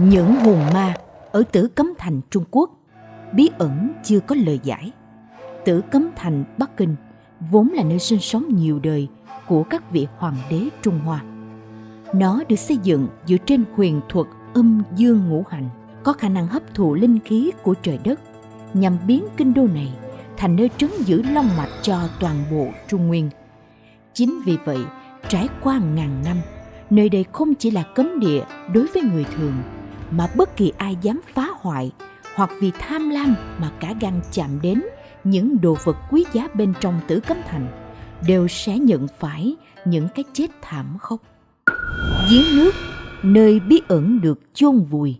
Những hồn ma ở Tử Cấm Thành Trung Quốc bí ẩn chưa có lời giải. Tử Cấm Thành Bắc Kinh vốn là nơi sinh sống nhiều đời của các vị hoàng đế Trung Hoa. Nó được xây dựng dựa trên huyền thuật âm dương ngũ hành, có khả năng hấp thụ linh khí của trời đất nhằm biến kinh đô này thành nơi trấn giữ long mạch cho toàn bộ Trung Nguyên. Chính vì vậy, trải qua ngàn năm, nơi đây không chỉ là cấm địa đối với người thường, mà bất kỳ ai dám phá hoại hoặc vì tham lam mà cả gan chạm đến những đồ vật quý giá bên trong tử cấm thành đều sẽ nhận phải những cái chết thảm khốc. Giếng nước, nơi bí ẩn được chôn vùi.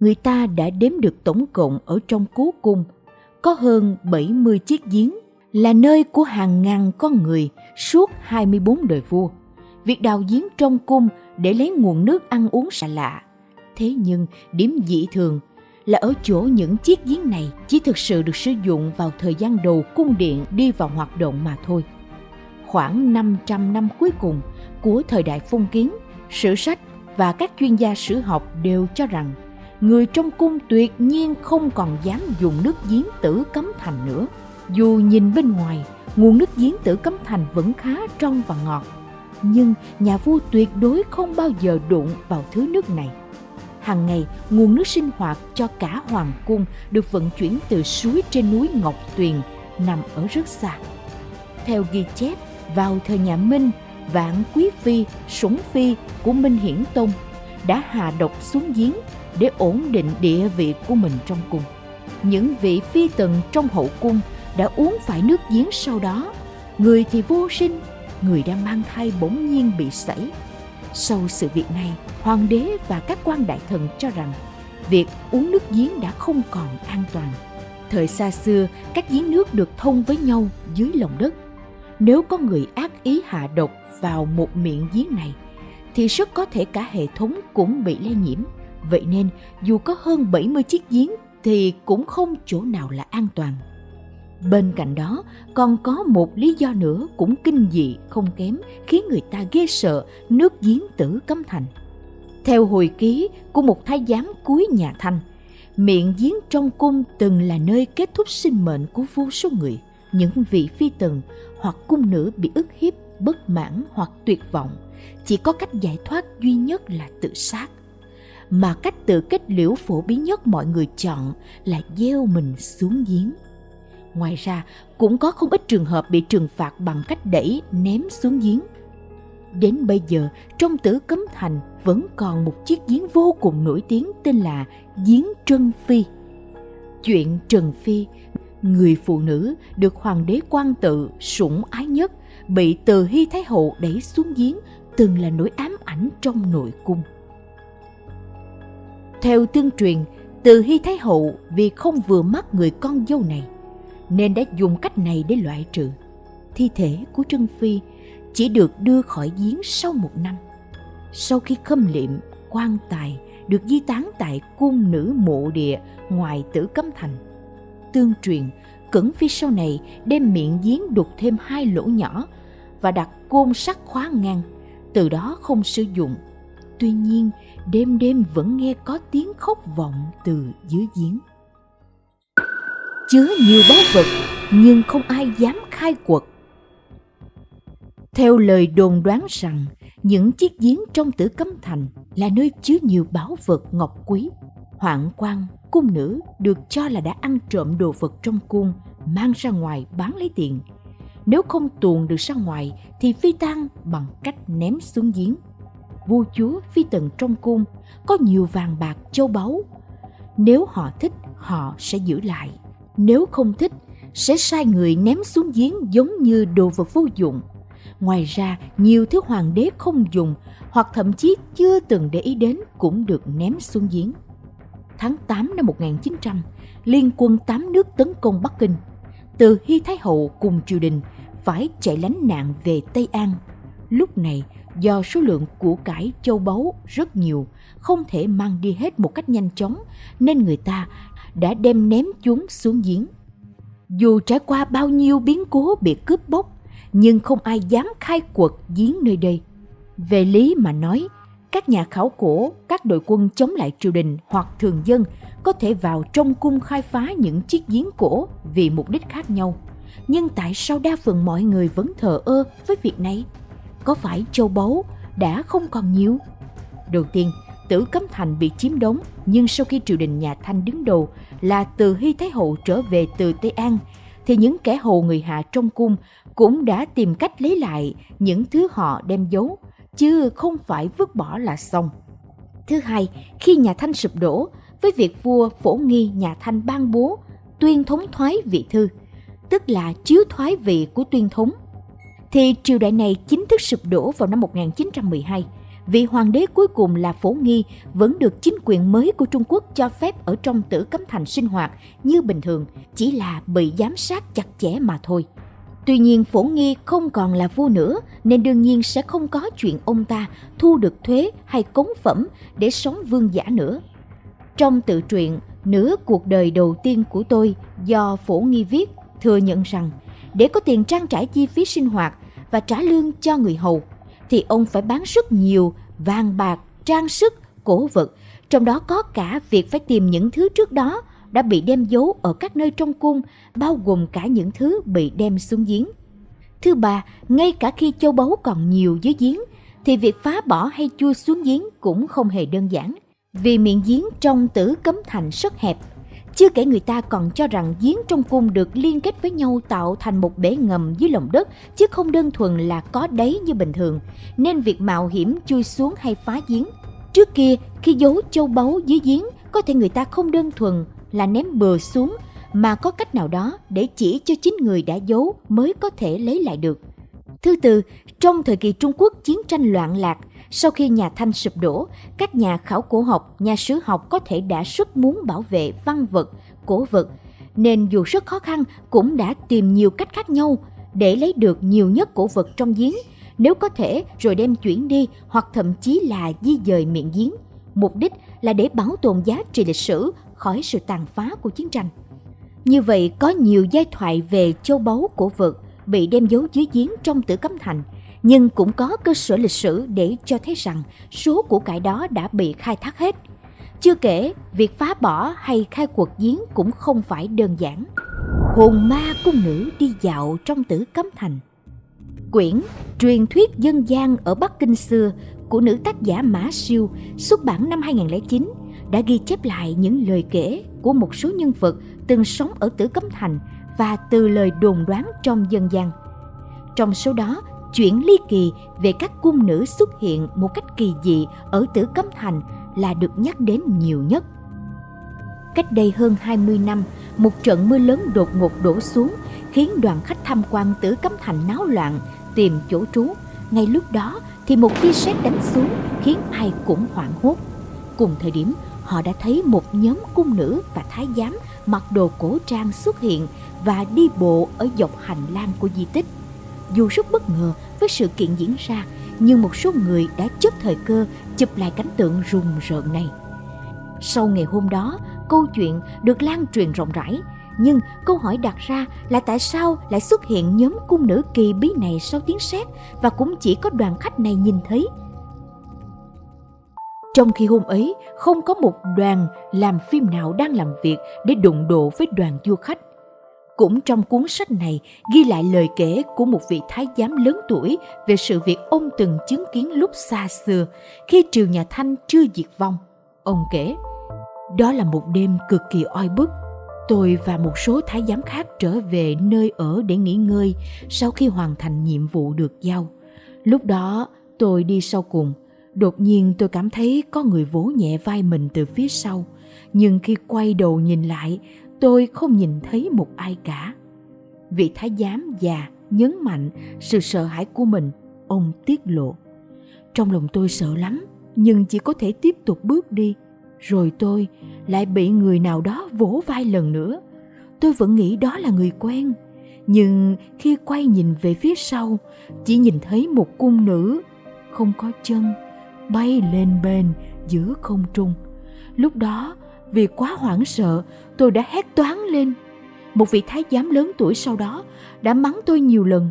Người ta đã đếm được tổng cộng ở trong cố cung có hơn 70 chiếc giếng là nơi của hàng ngàn con người suốt 24 đời vua. Việc đào giếng trong cung để lấy nguồn nước ăn uống xa lạ. Thế nhưng điểm dị thường là ở chỗ những chiếc giếng này chỉ thực sự được sử dụng vào thời gian đầu cung điện đi vào hoạt động mà thôi. Khoảng 500 năm cuối cùng của thời đại phong kiến, sử sách và các chuyên gia sử học đều cho rằng người trong cung tuyệt nhiên không còn dám dùng nước giếng tử cấm thành nữa. Dù nhìn bên ngoài, nguồn nước giếng tử cấm thành vẫn khá trong và ngọt, nhưng nhà vua tuyệt đối không bao giờ đụng vào thứ nước này. Hàng ngày, nguồn nước sinh hoạt cho cả hoàng cung được vận chuyển từ suối trên núi Ngọc Tuyền nằm ở rất xa. Theo ghi chép, vào thời nhà Minh, Vạn Quý Phi, Sủng Phi của Minh Hiển Tông đã hạ độc xuống giếng để ổn định địa vị của mình trong cung. Những vị phi tần trong hậu cung đã uống phải nước giếng sau đó. Người thì vô sinh, người đang mang thai bỗng nhiên bị sảy. Sau sự việc này, hoàng đế và các quan đại thần cho rằng việc uống nước giếng đã không còn an toàn. Thời xa xưa, các giếng nước được thông với nhau dưới lòng đất. Nếu có người ác ý hạ độc vào một miệng giếng này, thì rất có thể cả hệ thống cũng bị lây nhiễm. Vậy nên, dù có hơn 70 chiếc giếng thì cũng không chỗ nào là an toàn. Bên cạnh đó, còn có một lý do nữa cũng kinh dị không kém khiến người ta ghê sợ nước giếng tử cấm thành. Theo hồi ký của một thái giám cuối nhà Thanh, miệng giếng trong cung từng là nơi kết thúc sinh mệnh của vô số người. Những vị phi tần hoặc cung nữ bị ức hiếp, bất mãn hoặc tuyệt vọng, chỉ có cách giải thoát duy nhất là tự sát. Mà cách tự kết liễu phổ biến nhất mọi người chọn là gieo mình xuống giếng. Ngoài ra, cũng có không ít trường hợp bị trừng phạt bằng cách đẩy, ném xuống giếng. Đến bây giờ, trong tử cấm thành vẫn còn một chiếc giếng vô cùng nổi tiếng tên là giếng Trân Phi. Chuyện Trần Phi, người phụ nữ được hoàng đế quan tự sủng ái nhất, bị từ Hy Thái Hậu đẩy xuống giếng từng là nỗi ám ảnh trong nội cung. Theo tương truyền, từ Hy Thái Hậu vì không vừa mắt người con dâu này – nên đã dùng cách này để loại trừ. Thi thể của Trân Phi chỉ được đưa khỏi giếng sau một năm. Sau khi khâm liệm, quan tài được di tán tại cung nữ mộ địa ngoài tử cấm thành. Tương truyền, Cẩn Phi sau này đem miệng giếng đục thêm hai lỗ nhỏ và đặt côn sắt khóa ngang, từ đó không sử dụng. Tuy nhiên, đêm đêm vẫn nghe có tiếng khóc vọng từ dưới giếng chứa nhiều báu vật nhưng không ai dám khai quật. Theo lời đồn đoán rằng, những chiếc giếng trong tử cấm thành là nơi chứa nhiều báu vật ngọc quý. Hoạn quan, cung nữ được cho là đã ăn trộm đồ vật trong cung, mang ra ngoài bán lấy tiền. Nếu không tuồn được ra ngoài thì phi tang bằng cách ném xuống giếng. Vua chúa phi tần trong cung có nhiều vàng bạc châu báu. Nếu họ thích, họ sẽ giữ lại nếu không thích sẽ sai người ném xuống giếng giống như đồ vật vô dụng. Ngoài ra, nhiều thứ hoàng đế không dùng hoặc thậm chí chưa từng để ý đến cũng được ném xuống giếng. Tháng 8 năm 1900, liên quân tám nước tấn công Bắc Kinh. Từ Hy Thái Hậu cùng triều đình phải chạy lánh nạn về Tây An. Lúc này, do số lượng của cải châu báu rất nhiều, không thể mang đi hết một cách nhanh chóng, nên người ta đã đem ném chúng xuống giếng. Dù trải qua bao nhiêu biến cố bị cướp bóc, nhưng không ai dám khai quật giếng nơi đây. Về lý mà nói, các nhà khảo cổ, các đội quân chống lại triều đình hoặc thường dân có thể vào trong cung khai phá những chiếc giếng cổ vì mục đích khác nhau. Nhưng tại sao đa phần mọi người vẫn thờ ơ với việc này? Có phải châu báu đã không còn nhiều? Đầu tiên, Tử Cấm Thành bị chiếm đóng, nhưng sau khi triều đình nhà Thanh đứng đầu là từ Hy Thái Hậu trở về từ Tây An, thì những kẻ hầu người hạ trong cung cũng đã tìm cách lấy lại những thứ họ đem giấu, chứ không phải vứt bỏ là xong. Thứ hai, khi nhà Thanh sụp đổ, với việc vua phổ nghi nhà Thanh ban bố tuyên thống thoái vị thư, tức là chiếu thoái vị của tuyên thống, thì triều đại này chính thức sụp đổ vào năm 1912 vị hoàng đế cuối cùng là Phổ Nghi vẫn được chính quyền mới của Trung Quốc cho phép ở trong tử cấm thành sinh hoạt như bình thường, chỉ là bị giám sát chặt chẽ mà thôi. Tuy nhiên Phổ Nghi không còn là vua nữa nên đương nhiên sẽ không có chuyện ông ta thu được thuế hay cống phẩm để sống vương giả nữa. Trong tự truyện Nửa cuộc đời đầu tiên của tôi do Phổ Nghi viết thừa nhận rằng để có tiền trang trải chi phí sinh hoạt và trả lương cho người hầu thì ông phải bán rất nhiều vàng bạc, trang sức, cổ vật, trong đó có cả việc phải tìm những thứ trước đó đã bị đem giấu ở các nơi trong cung, bao gồm cả những thứ bị đem xuống giếng. Thứ ba, ngay cả khi châu báu còn nhiều dưới giếng, thì việc phá bỏ hay chui xuống giếng cũng không hề đơn giản. Vì miệng giếng trong tử cấm thành rất hẹp, chưa kể người ta còn cho rằng giếng trong cung được liên kết với nhau tạo thành một bể ngầm dưới lòng đất chứ không đơn thuần là có đáy như bình thường, nên việc mạo hiểm chui xuống hay phá giếng. Trước kia, khi giấu châu báu dưới giếng, có thể người ta không đơn thuần là ném bừa xuống mà có cách nào đó để chỉ cho chính người đã giấu mới có thể lấy lại được. Thứ tư, trong thời kỳ Trung Quốc chiến tranh loạn lạc, sau khi nhà Thanh sụp đổ, các nhà khảo cổ học, nhà sử học có thể đã rất muốn bảo vệ văn vật, cổ vật, nên dù rất khó khăn cũng đã tìm nhiều cách khác nhau để lấy được nhiều nhất cổ vật trong giếng, nếu có thể rồi đem chuyển đi hoặc thậm chí là di dời miệng giếng. Mục đích là để bảo tồn giá trị lịch sử khỏi sự tàn phá của chiến tranh. Như vậy có nhiều giai thoại về châu báu cổ vật bị đem giấu dưới giếng trong tử cấm thành – nhưng cũng có cơ sở lịch sử để cho thấy rằng số của cải đó đã bị khai thác hết. Chưa kể, việc phá bỏ hay khai quật giếng cũng không phải đơn giản. Hồn ma cung nữ đi dạo trong tử cấm thành Quyển Truyền thuyết dân gian ở Bắc Kinh xưa của nữ tác giả Mã Siêu xuất bản năm 2009 đã ghi chép lại những lời kể của một số nhân vật từng sống ở Tử Cấm Thành và từ lời đồn đoán trong dân gian. Trong số đó chuyện ly kỳ về các cung nữ xuất hiện một cách kỳ dị ở Tử Cấm Thành là được nhắc đến nhiều nhất. Cách đây hơn 20 năm, một trận mưa lớn đột ngột đổ xuống khiến đoàn khách tham quan Tử Cấm Thành náo loạn tìm chỗ trú. Ngay lúc đó thì một tia sét đánh xuống khiến ai cũng hoảng hốt. Cùng thời điểm, họ đã thấy một nhóm cung nữ và thái giám mặc đồ cổ trang xuất hiện và đi bộ ở dọc hành lang của di tích dù rất bất ngờ với sự kiện diễn ra, nhưng một số người đã chấp thời cơ chụp lại cảnh tượng rùng rợn này. Sau ngày hôm đó, câu chuyện được lan truyền rộng rãi, nhưng câu hỏi đặt ra là tại sao lại xuất hiện nhóm cung nữ kỳ bí này sau tiếng sét và cũng chỉ có đoàn khách này nhìn thấy. Trong khi hôm ấy không có một đoàn làm phim nào đang làm việc để đụng độ với đoàn du khách, cũng trong cuốn sách này ghi lại lời kể của một vị thái giám lớn tuổi về sự việc ông từng chứng kiến lúc xa xưa khi triều nhà Thanh chưa diệt vong. Ông kể, đó là một đêm cực kỳ oi bức. Tôi và một số thái giám khác trở về nơi ở để nghỉ ngơi sau khi hoàn thành nhiệm vụ được giao. Lúc đó tôi đi sau cùng. Đột nhiên tôi cảm thấy có người vỗ nhẹ vai mình từ phía sau. Nhưng khi quay đầu nhìn lại, tôi không nhìn thấy một ai cả. Vị thái giám già, nhấn mạnh sự sợ hãi của mình, ông tiết lộ. Trong lòng tôi sợ lắm, nhưng chỉ có thể tiếp tục bước đi. Rồi tôi lại bị người nào đó vỗ vai lần nữa. Tôi vẫn nghĩ đó là người quen, nhưng khi quay nhìn về phía sau, chỉ nhìn thấy một cung nữ không có chân, bay lên bên giữa không trung. Lúc đó vì quá hoảng sợ, tôi đã hét toáng lên. Một vị thái giám lớn tuổi sau đó đã mắng tôi nhiều lần.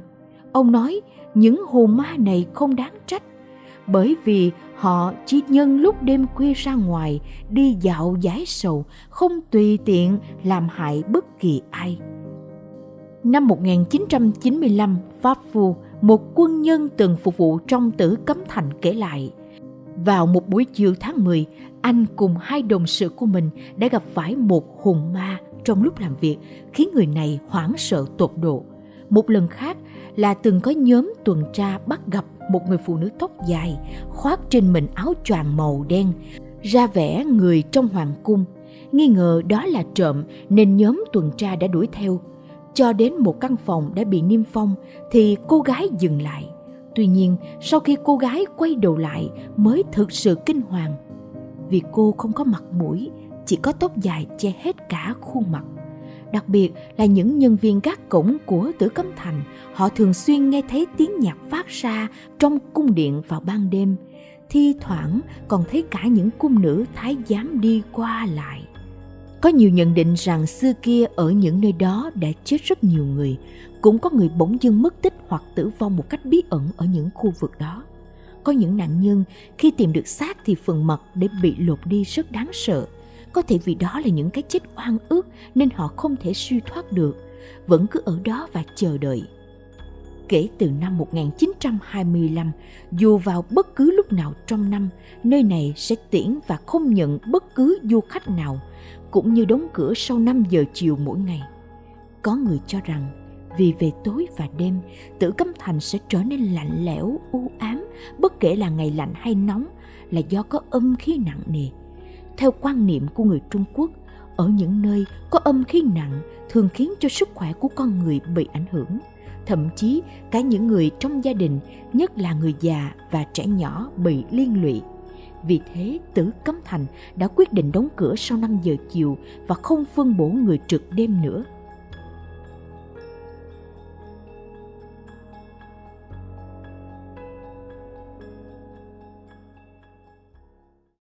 Ông nói những hồn ma này không đáng trách. bởi vì họ chỉ nhân lúc đêm khuya ra ngoài đi dạo giải sầu, không tùy tiện làm hại bất kỳ ai. Năm 1995, Pháp Phu, một quân nhân từng phục vụ trong tử cấm thành kể lại, vào một buổi chiều tháng 10, anh cùng hai đồng sự của mình đã gặp phải một hồn ma trong lúc làm việc, khiến người này hoảng sợ tột độ. Một lần khác là từng có nhóm tuần tra bắt gặp một người phụ nữ tóc dài, khoác trên mình áo choàng màu đen, ra vẻ người trong hoàng cung. Nghi ngờ đó là trộm nên nhóm tuần tra đã đuổi theo. Cho đến một căn phòng đã bị niêm phong thì cô gái dừng lại. Tuy nhiên, sau khi cô gái quay đầu lại mới thực sự kinh hoàng. Vì cô không có mặt mũi, chỉ có tóc dài che hết cả khuôn mặt. Đặc biệt là những nhân viên gác cổng của Tử Cấm Thành, họ thường xuyên nghe thấy tiếng nhạc phát ra trong cung điện vào ban đêm. Thi thoảng còn thấy cả những cung nữ thái giám đi qua lại. Có nhiều nhận định rằng xưa kia ở những nơi đó đã chết rất nhiều người, cũng có người bỗng dưng mất tích hoặc tử vong một cách bí ẩn ở những khu vực đó. Có những nạn nhân khi tìm được xác thì phần mặt để bị lột đi rất đáng sợ. Có thể vì đó là những cái chết oan ức nên họ không thể suy thoát được, vẫn cứ ở đó và chờ đợi. Kể từ năm 1925, dù vào bất cứ lúc nào trong năm, nơi này sẽ tiễn và không nhận bất cứ du khách nào, cũng như đóng cửa sau 5 giờ chiều mỗi ngày. Có người cho rằng vì về tối và đêm, tử cấm thành sẽ trở nên lạnh lẽo, u ám, bất kể là ngày lạnh hay nóng, là do có âm khí nặng nề. Theo quan niệm của người Trung Quốc, ở những nơi có âm khí nặng thường khiến cho sức khỏe của con người bị ảnh hưởng. Thậm chí cả những người trong gia đình, nhất là người già và trẻ nhỏ bị liên lụy. Vì thế, Tử Cấm Thành đã quyết định đóng cửa sau 5 giờ chiều và không phân bổ người trực đêm nữa –